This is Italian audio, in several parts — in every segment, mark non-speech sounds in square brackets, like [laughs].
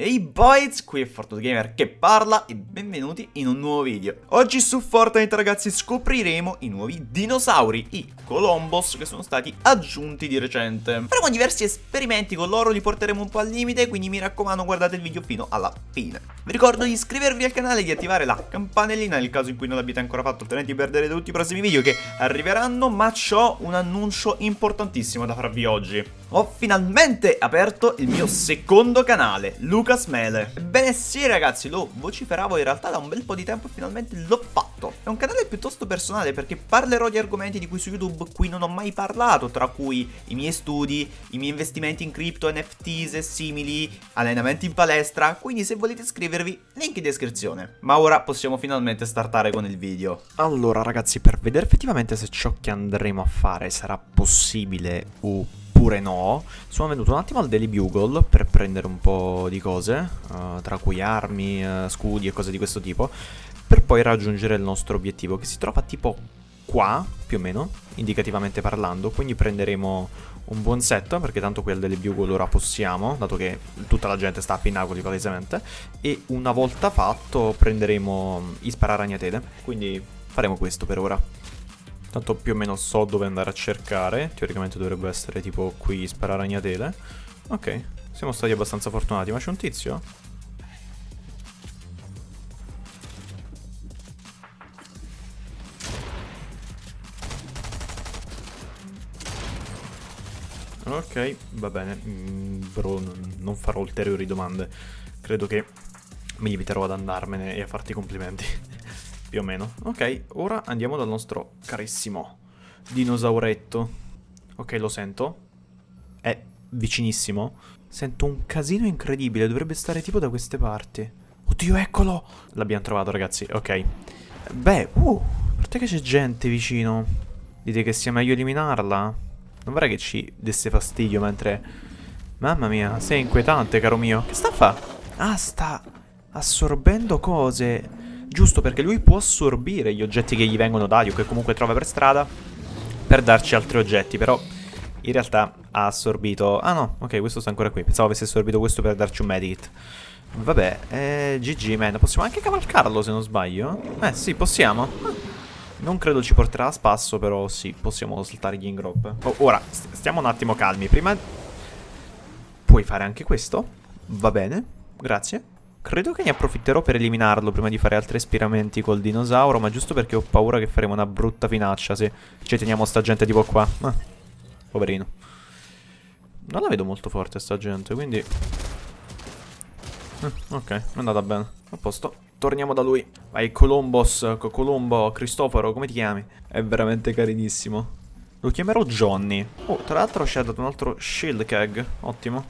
Ehi boys, qui è Fortnite Gamer che parla e benvenuti in un nuovo video. Oggi su Fortnite ragazzi scopriremo i nuovi dinosauri, i Colombos che sono stati aggiunti di recente. Faremo diversi esperimenti con loro, li porteremo un po' al limite, quindi mi raccomando guardate il video fino alla fine. Vi ricordo di iscrivervi al canale e di attivare la campanellina nel caso in cui non l'abbiate ancora fatto, altrimenti perderete tutti i prossimi video che arriveranno, ma ho un annuncio importantissimo da farvi oggi. Ho finalmente aperto il mio secondo canale, Lucas Mele. Ebbene sì ragazzi, lo vociferavo in realtà da un bel po' di tempo e finalmente l'ho fatto. È un canale piuttosto personale perché parlerò di argomenti di cui su YouTube qui non ho mai parlato, tra cui i miei studi, i miei investimenti in cripto, NFTs e simili, allenamenti in palestra, quindi se volete iscrivervi, link in descrizione. Ma ora possiamo finalmente startare con il video. Allora ragazzi, per vedere effettivamente se ciò che andremo a fare sarà possibile o oppure no, sono venuto un attimo al Daily Bugle per prendere un po' di cose, uh, tra cui armi, uh, scudi e cose di questo tipo, per poi raggiungere il nostro obiettivo, che si trova tipo qua, più o meno, indicativamente parlando, quindi prenderemo un buon set, perché tanto qui al Daily Bugle ora possiamo, dato che tutta la gente sta a Pinnacoli palesemente, e una volta fatto prenderemo i spararagnatele, quindi faremo questo per ora. Tanto più o meno so dove andare a cercare. Teoricamente dovrebbe essere tipo qui sparare ragnatele. Ok, siamo stati abbastanza fortunati. Ma c'è un tizio? Ok, va bene. Mm, bro, non farò ulteriori domande. Credo che mi limiterò ad andarmene e a farti complimenti più o meno. Ok, ora andiamo dal nostro carissimo dinosauretto. Ok, lo sento. È vicinissimo. Sento un casino incredibile, dovrebbe stare tipo da queste parti. Oddio, eccolo! L'abbiamo trovato, ragazzi, ok. Beh, uh, parte che c'è gente vicino. Dite che sia meglio eliminarla? Non vorrei che ci desse fastidio mentre... Mamma mia, sei inquietante, caro mio. Che sta a fa? Ah, sta assorbendo cose. Giusto perché lui può assorbire gli oggetti che gli vengono dati o che comunque trova per strada per darci altri oggetti, però in realtà ha assorbito... Ah no, ok, questo sta ancora qui. Pensavo avesse assorbito questo per darci un medikit. Vabbè, eh, GG, man. Possiamo anche cavalcarlo se non sbaglio? Eh, sì, possiamo. Non credo ci porterà a spasso, però sì, possiamo saltare gli ingrop. Oh, ora, st stiamo un attimo calmi. Prima... Puoi fare anche questo? Va bene, grazie. Credo che ne approfitterò per eliminarlo prima di fare altri esperimenti col dinosauro, ma giusto perché ho paura che faremo una brutta finaccia se ci teniamo sta gente tipo qua. Ah, poverino. Non la vedo molto forte sta gente, quindi... Eh, ok, è andata bene. A posto. Torniamo da lui. Vai, Colombos, Colombo, Cristoforo, come ti chiami? È veramente carinissimo. Lo chiamerò Johnny. Oh, tra l'altro ci ha dato un altro shield keg. Ottimo.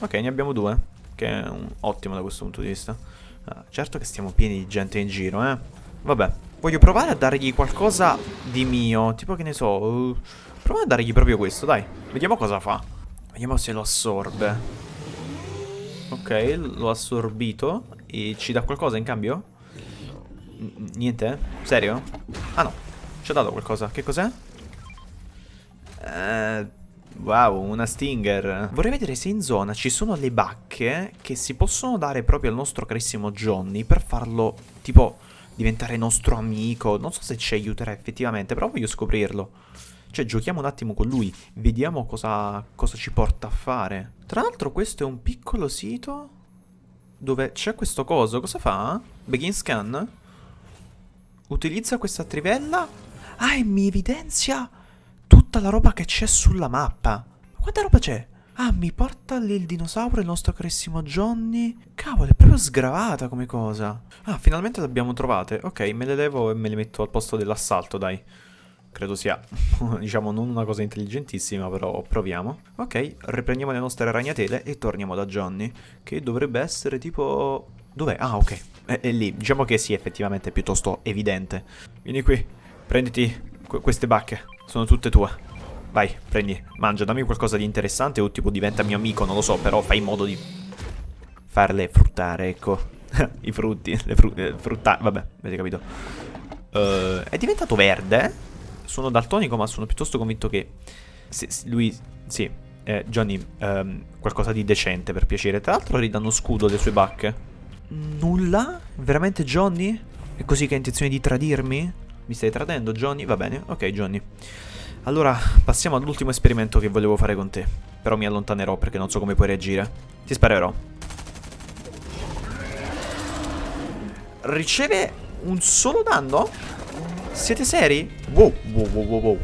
Ok, ne abbiamo due che è un, ottimo da questo punto di vista. Uh, certo che stiamo pieni di gente in giro, eh. Vabbè, voglio provare a dargli qualcosa di mio, tipo che ne so, uh, proviamo a dargli proprio questo, dai. Vediamo cosa fa. Vediamo se lo assorbe. Ok, l'ho assorbito e ci dà qualcosa in cambio? N niente? Serio? Ah no, ci ha dato qualcosa. Che cos'è? Eh... Wow, una Stinger. Vorrei vedere se in zona ci sono le bacche che si possono dare proprio al nostro carissimo Johnny per farlo, tipo, diventare nostro amico. Non so se ci aiuterà effettivamente, però voglio scoprirlo. Cioè, giochiamo un attimo con lui, vediamo cosa, cosa ci porta a fare. Tra l'altro questo è un piccolo sito dove c'è questo coso. Cosa fa? Begin scan? Utilizza questa trivella? Ah, e mi evidenzia tutta la roba che c'è sulla mappa. Ma quanta roba c'è? Ah, mi porta lì il dinosauro, il nostro carissimo Johnny. Cavolo, è proprio sgravata come cosa. Ah, finalmente le abbiamo trovate. Ok, me le levo e me le metto al posto dell'assalto, dai. Credo sia, [laughs] diciamo, non una cosa intelligentissima, però proviamo. Ok, riprendiamo le nostre ragnatele e torniamo da Johnny, che dovrebbe essere tipo... Dov'è? Ah, ok, è, è, lì. Diciamo che sì, effettivamente è piuttosto evidente. Vieni qui, prenditi queste bacche. Sono tutte tue. Vai, prendi, mangia, dammi qualcosa di interessante o tipo diventa mio amico, non lo so, però fai in modo di farle fruttare, ecco. [laughs] I frutti, le fru eh, frutta... Vabbè, avete capito. Uh, è diventato verde. Sono daltonico, ma sono piuttosto convinto che... Se, lui... Sì, Eh, Johnny, ehm, qualcosa di decente per piacere. Tra l'altro ridanno scudo le sue bacche. Nulla? Veramente Johnny? È così che hai intenzione di tradirmi? Mi stai tradendo, Johnny? Va bene, ok, Johnny. Allora, passiamo all'ultimo esperimento che volevo fare con te. Però mi allontanerò perché non so come puoi reagire. Ti sparerò. Riceve un solo danno? Siete seri? Wow, wow, wow, wow, wow.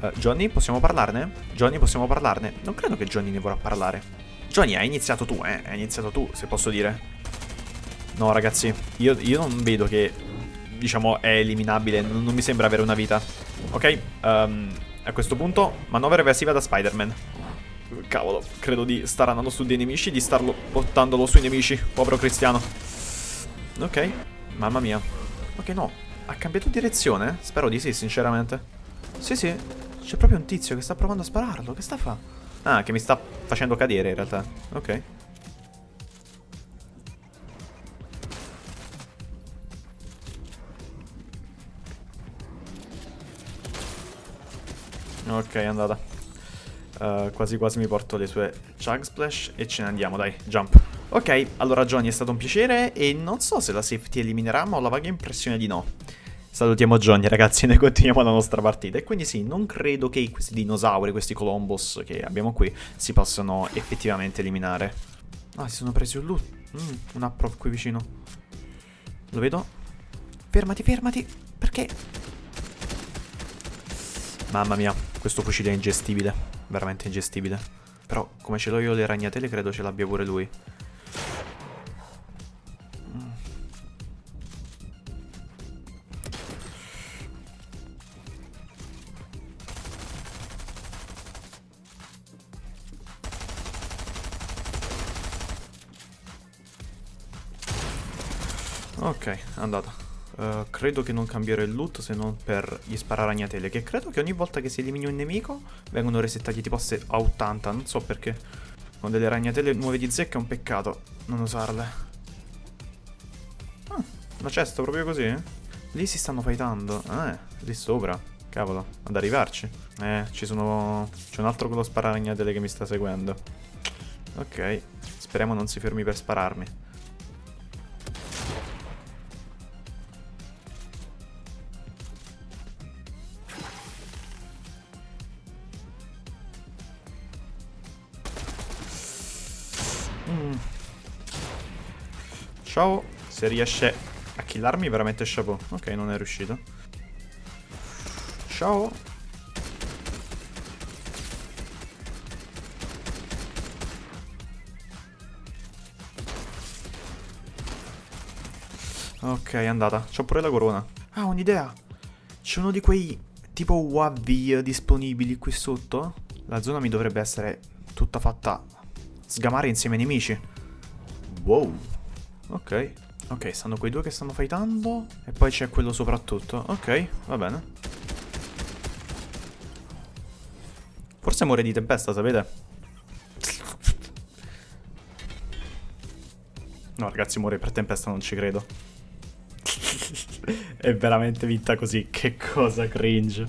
Uh, Johnny, possiamo parlarne? Johnny, possiamo parlarne? Non credo che Johnny ne vorrà parlare. Johnny, hai iniziato tu, eh? Hai iniziato tu, se posso dire. No, ragazzi, io, io non vedo che, diciamo, è eliminabile. Non, non mi sembra avere una vita. Ok, um, a questo punto, manovra evasiva da Spider-Man. Cavolo, credo di star andando su dei nemici, di starlo portandolo sui nemici. Povero cristiano. Ok, mamma mia. Ok, no, ha cambiato direzione? Spero di sì, sinceramente. Sì, sì, c'è proprio un tizio che sta provando a spararlo. Che sta a fare? Ah, che mi sta facendo cadere in realtà. Ok. Ok, è andata. Uh, quasi quasi mi porto le sue Chug Splash e ce ne andiamo, dai, jump. Ok, allora Johnny è stato un piacere e non so se la safety eliminerà, ma ho la vaga impressione di no. Salutiamo Johnny ragazzi e [laughs] noi continuiamo la nostra partita. E quindi sì, non credo che questi dinosauri, questi Colombos che abbiamo qui, si possano effettivamente eliminare. Ah, si sono presi un loot. Mm, un approv qui vicino. Lo vedo? Fermati, fermati. Perché? Mamma mia, questo fucile è ingestibile, veramente ingestibile. Però come ce l'ho io le ragnatele credo ce l'abbia pure lui. Ok, andata. Uh, credo che non cambierò il loot se non per gli spararagnatele Che credo che ogni volta che si elimini un nemico Vengono resettati tipo a 80 Non so perché. Con delle ragnatele nuove di zecca è un peccato Non usarle. Ah, una cesta proprio così? Eh? Lì si stanno fightando. Eh, lì sopra. Cavolo, ad arrivarci. Eh, ci sono... C'è un altro con lo spararagnatele che mi sta seguendo. Ok Speriamo non si fermi per spararmi Ciao, se riesce a killarmi veramente chapeau. Ok, non è riuscito. Ciao. Ok, è andata. C'ho pure la corona. Ah, un'idea. C'è uno di quei tipo UAV disponibili qui sotto. La zona mi dovrebbe essere tutta fatta sgamare insieme ai nemici. Wow. Ok. Ok, stanno quei due che stanno fightando. E poi c'è quello soprattutto. Ok, va bene. Forse muore di tempesta, sapete? No, ragazzi, muore per tempesta, non ci credo. [laughs] È veramente vinta così. Che cosa cringe.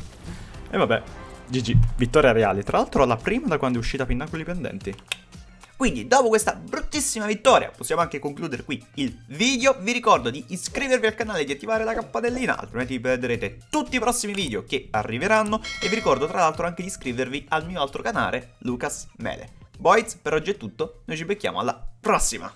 E vabbè, GG. Vittoria reale. Tra l'altro la prima da quando è uscita Pinnacoli Pendenti. Quindi dopo questa bruttissima vittoria possiamo anche concludere qui il video. Vi ricordo di iscrivervi al canale e di attivare la campanellina, altrimenti vi perderete tutti i prossimi video che arriveranno. E vi ricordo tra l'altro anche di iscrivervi al mio altro canale, Lucas Mele. Boys, per oggi è tutto, noi ci becchiamo alla prossima!